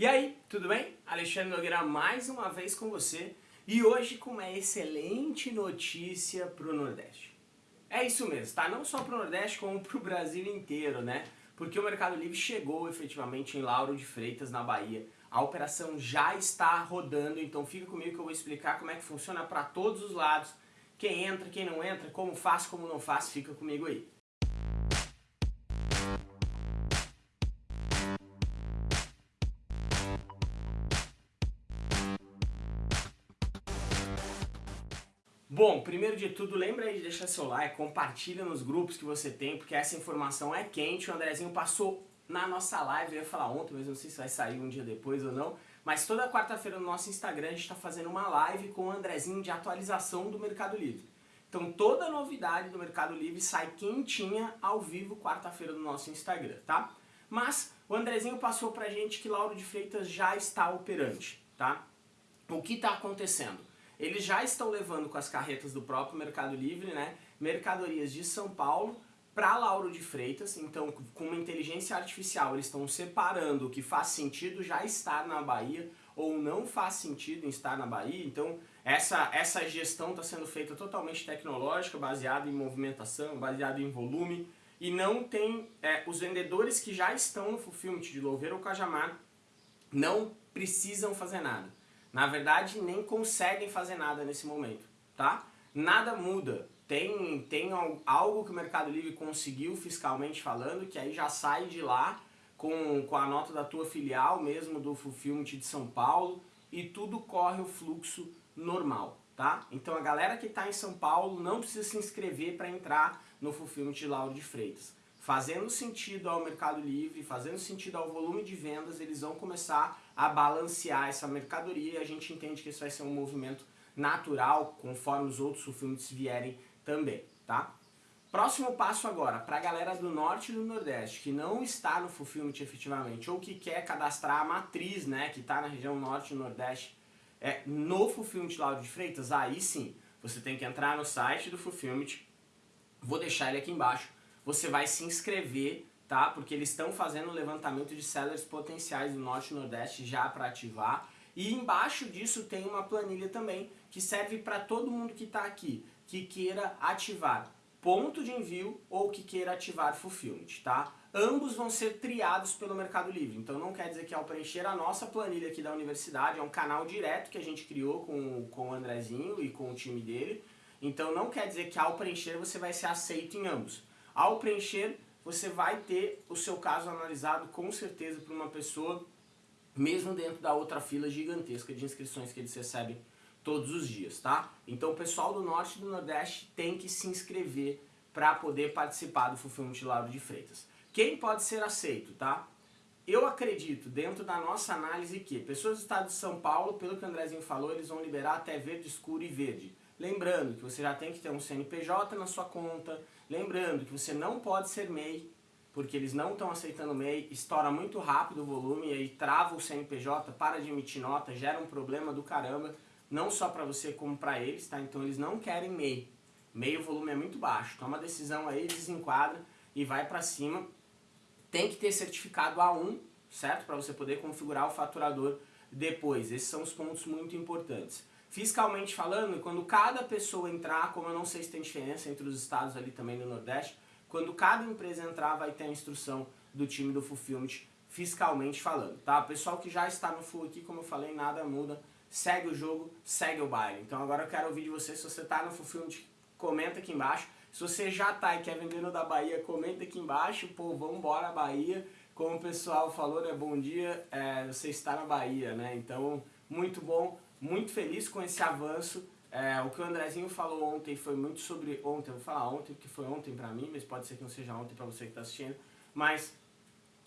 E aí, tudo bem? Alexandre Nogueira mais uma vez com você e hoje com uma excelente notícia para o Nordeste. É isso mesmo, tá? Não só para o Nordeste como para o Brasil inteiro, né? Porque o Mercado Livre chegou efetivamente em Lauro de Freitas, na Bahia. A operação já está rodando, então fica comigo que eu vou explicar como é que funciona para todos os lados. Quem entra, quem não entra, como faz, como não faz, fica comigo aí. Bom, primeiro de tudo, lembra aí de deixar seu like, compartilha nos grupos que você tem, porque essa informação é quente. O Andrezinho passou na nossa live, eu ia falar ontem, mas não sei se vai sair um dia depois ou não. Mas toda quarta-feira no nosso Instagram a gente está fazendo uma live com o Andrezinho de atualização do Mercado Livre. Então toda novidade do Mercado Livre sai quentinha ao vivo quarta-feira no nosso Instagram, tá? Mas o Andrezinho passou pra gente que Lauro de Freitas já está operante, tá? O que está acontecendo? Eles já estão levando com as carretas do próprio Mercado Livre, né, mercadorias de São Paulo para Lauro de Freitas, então com uma inteligência artificial eles estão separando o que faz sentido já estar na Bahia ou não faz sentido estar na Bahia, então essa, essa gestão está sendo feita totalmente tecnológica, baseada em movimentação, baseada em volume, e não tem, é, os vendedores que já estão no Fulfillment de Louveira ou Cajamar não precisam fazer nada na verdade nem conseguem fazer nada nesse momento, tá? Nada muda. Tem, tem algo que o Mercado Livre conseguiu fiscalmente falando, que aí já sai de lá com, com a nota da tua filial mesmo do Fulfillment de São Paulo e tudo corre o fluxo normal, tá? Então a galera que está em São Paulo não precisa se inscrever para entrar no Fulfillment de Lauro de Freitas fazendo sentido ao Mercado Livre, fazendo sentido ao volume de vendas, eles vão começar a balancear essa mercadoria e a gente entende que isso vai ser um movimento natural, conforme os outros fulfillments vierem também, tá? Próximo passo agora, para a galera do Norte e do Nordeste, que não está no Fulfillment efetivamente, ou que quer cadastrar a matriz, né, que está na região Norte e Nordeste, é, no Fulfillment Lauro de Freitas, aí sim, você tem que entrar no site do Fulfillment, vou deixar ele aqui embaixo, você vai se inscrever, tá? Porque eles estão fazendo levantamento de sellers potenciais do Norte e Nordeste já para ativar. E embaixo disso tem uma planilha também que serve para todo mundo que está aqui, que queira ativar ponto de envio ou que queira ativar fulfillment, tá? Ambos vão ser triados pelo Mercado Livre, então não quer dizer que ao preencher a nossa planilha aqui da universidade, é um canal direto que a gente criou com, com o Andrezinho e com o time dele, então não quer dizer que ao preencher você vai ser aceito em ambos. Ao preencher, você vai ter o seu caso analisado com certeza por uma pessoa, mesmo dentro da outra fila gigantesca de inscrições que eles recebem todos os dias, tá? Então o pessoal do Norte e do Nordeste tem que se inscrever para poder participar do Fulfillment Lauro de Freitas. Quem pode ser aceito, tá? Eu acredito, dentro da nossa análise, que pessoas do estado de São Paulo, pelo que o Andrezinho falou, eles vão liberar até verde escuro e verde. Lembrando que você já tem que ter um CNPJ na sua conta, lembrando que você não pode ser MEI, porque eles não estão aceitando MEI, estoura muito rápido o volume e aí trava o CNPJ, para de emitir nota, gera um problema do caramba, não só para você como para eles, tá? Então eles não querem MEI. MEI o volume é muito baixo, toma a decisão aí, desenquadra e vai para cima. Tem que ter certificado A1, certo? Para você poder configurar o faturador depois. Esses são os pontos muito importantes. Fiscalmente falando, quando cada pessoa entrar, como eu não sei se tem diferença entre os estados ali também no Nordeste, quando cada empresa entrar vai ter a instrução do time do Fulfillment fiscalmente falando, tá? O pessoal que já está no Full aqui, como eu falei, nada muda, segue o jogo, segue o baile. Então agora eu quero ouvir de você, se você está no Fulfillment, comenta aqui embaixo. Se você já está e quer vender no da Bahia, comenta aqui embaixo, pô, vamos embora Bahia. Como o pessoal falou, né, bom dia, é, você está na Bahia, né? Então, muito bom muito feliz com esse avanço. É, o que o Andrezinho falou ontem foi muito sobre... Ontem, eu vou falar ontem, porque foi ontem pra mim, mas pode ser que não seja ontem pra você que tá assistindo. Mas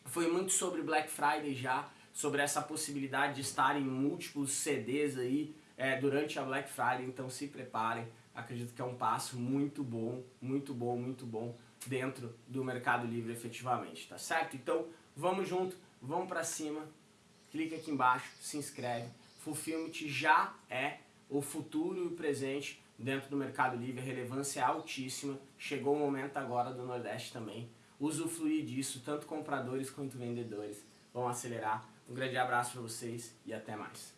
foi muito sobre Black Friday já, sobre essa possibilidade de estar em múltiplos CDs aí é, durante a Black Friday, então se preparem. Acredito que é um passo muito bom, muito bom, muito bom dentro do Mercado Livre efetivamente, tá certo? Então vamos junto, vamos pra cima, clica aqui embaixo, se inscreve Fulfillment já é o futuro e o presente dentro do Mercado Livre, a relevância é altíssima, chegou o momento agora do Nordeste também, usufruir disso, tanto compradores quanto vendedores. Vão acelerar. Um grande abraço para vocês e até mais.